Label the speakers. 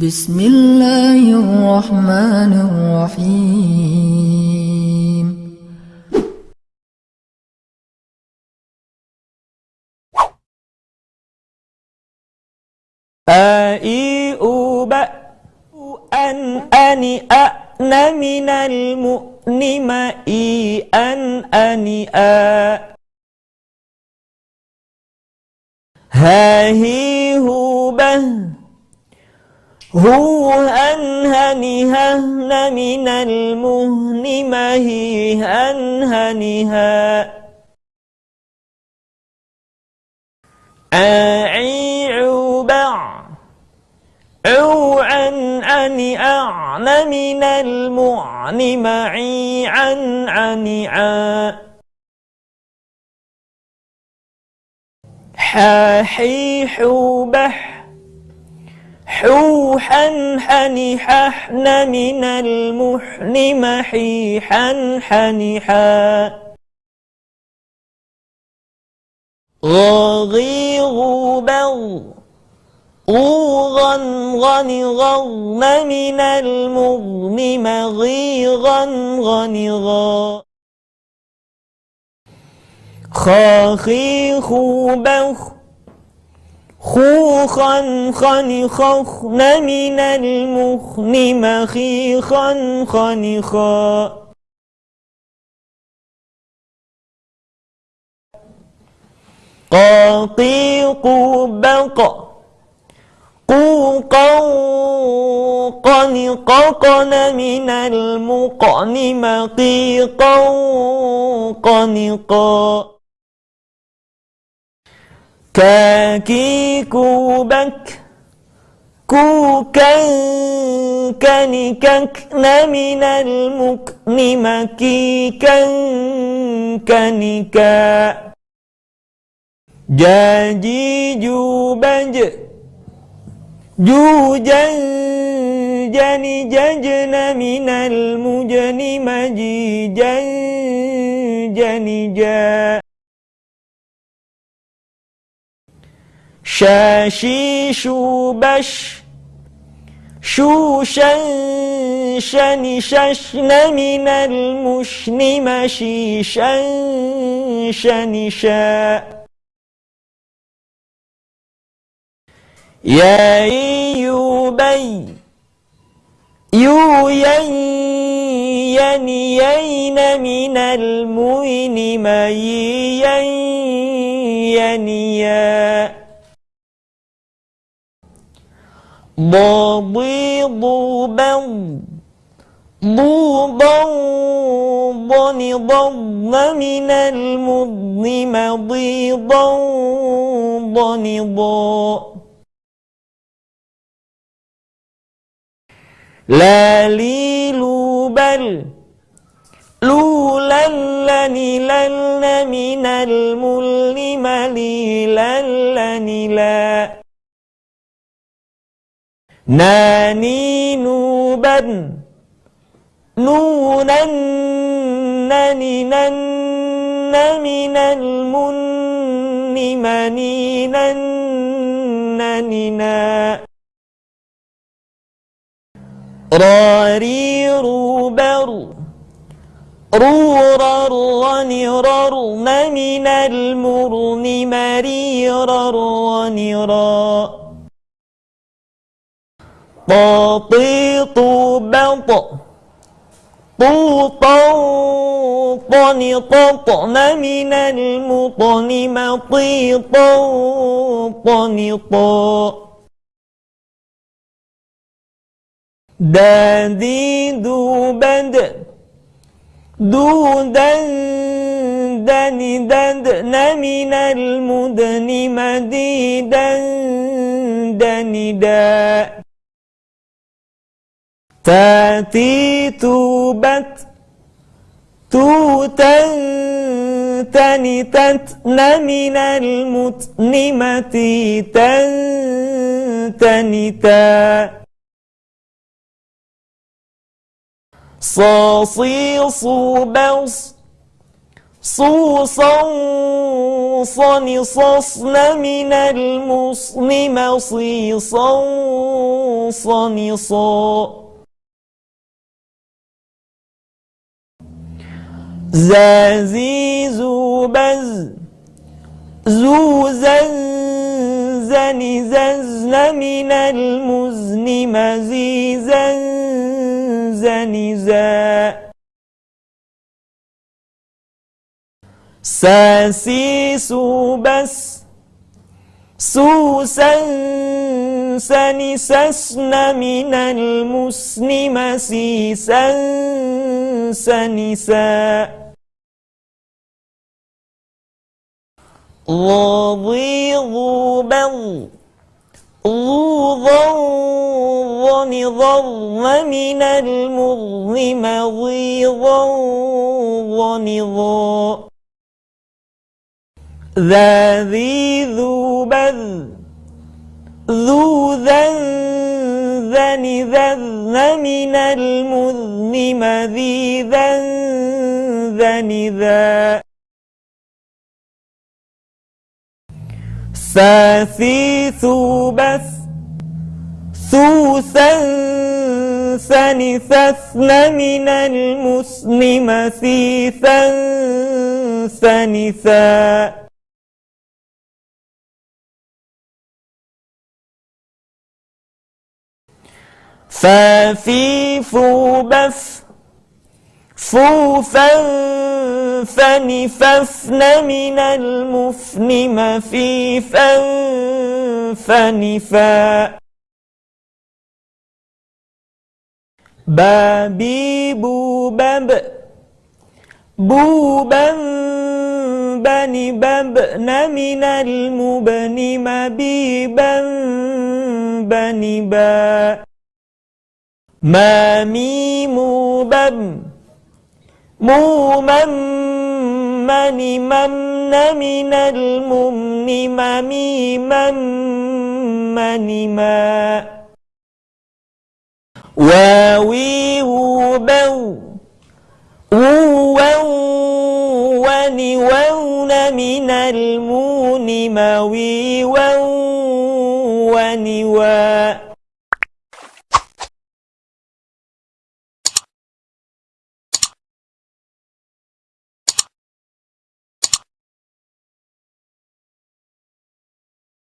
Speaker 1: بسم الله الرحمن الرحيم
Speaker 2: آي أوب أن أني أن من المؤنم إي أن أني آ. ها هي هو به. هو هن هني هن من المهن ما هي هن هنها أعي عبع عو عن أني أعن من المعن معي عن عن عا حاحي حوبح حوحا حني ححن من المحن محيحا حنحا غاغي غوبغ غوغا غني غن من المغن مغيغا غنغا خاخي خوبخ خوخا خني خخن من المخن مخيخا خنخا قاقيق بق قوقا قنققن من المقن مقيقا قنقا كاكي كوبك كوكا كنككن من المكن مكيكا كنكا جاجي جوبج جوجا جني ججن من المجن مجيجا جنجا شاشي شوبش شوشا شن ششن من المشن مشيشا شنشا يا يوبي يو ين ين من المين ما ين ينيا ضبيض بض ضوضا ضن ضن من المضن مضيضا ضنضا لا لي بل لولا لني لن من الملم لي لن لا ناني نوبا نونا نني نن من المن منينا نننا راري روبر رورا رني ررن من المرن مريرا رنرا طاطيط بط طوطا طنططن من المطن مطيطا. طنطا دادي دوبد دودا ددن من المدن مديدا دندا تاتي توبت توتا تنتتن من المتن متيتا تنتا صاصي صوبص صوصا صن صصن من المصن مصيصا صنصا. زازي زوبز زو زنزن من المزن مزيزا زنزا ساسي سوبس سوسا سنسسن من المسن مسيسا سنسا ضاضي ضوبا ضوضا ضن من المضن مضيضا ضنضا ذا ذي ذو بذ ذو ذن ذن ذن من المذن مذي ذن ذن ذا. ثاثي ثوبث ثوثا ثن ثثن من المسن مثيثا ثنثا. فافي فوبف فوفا فنففن من المفن مفيفا فنفا بابي بوبب بوبا بني ببن من المبن مبيبا بني با ما ميم بم موما من من من المؤمن من من من ما واوي وبو ووو ونون من المون موي ونوا.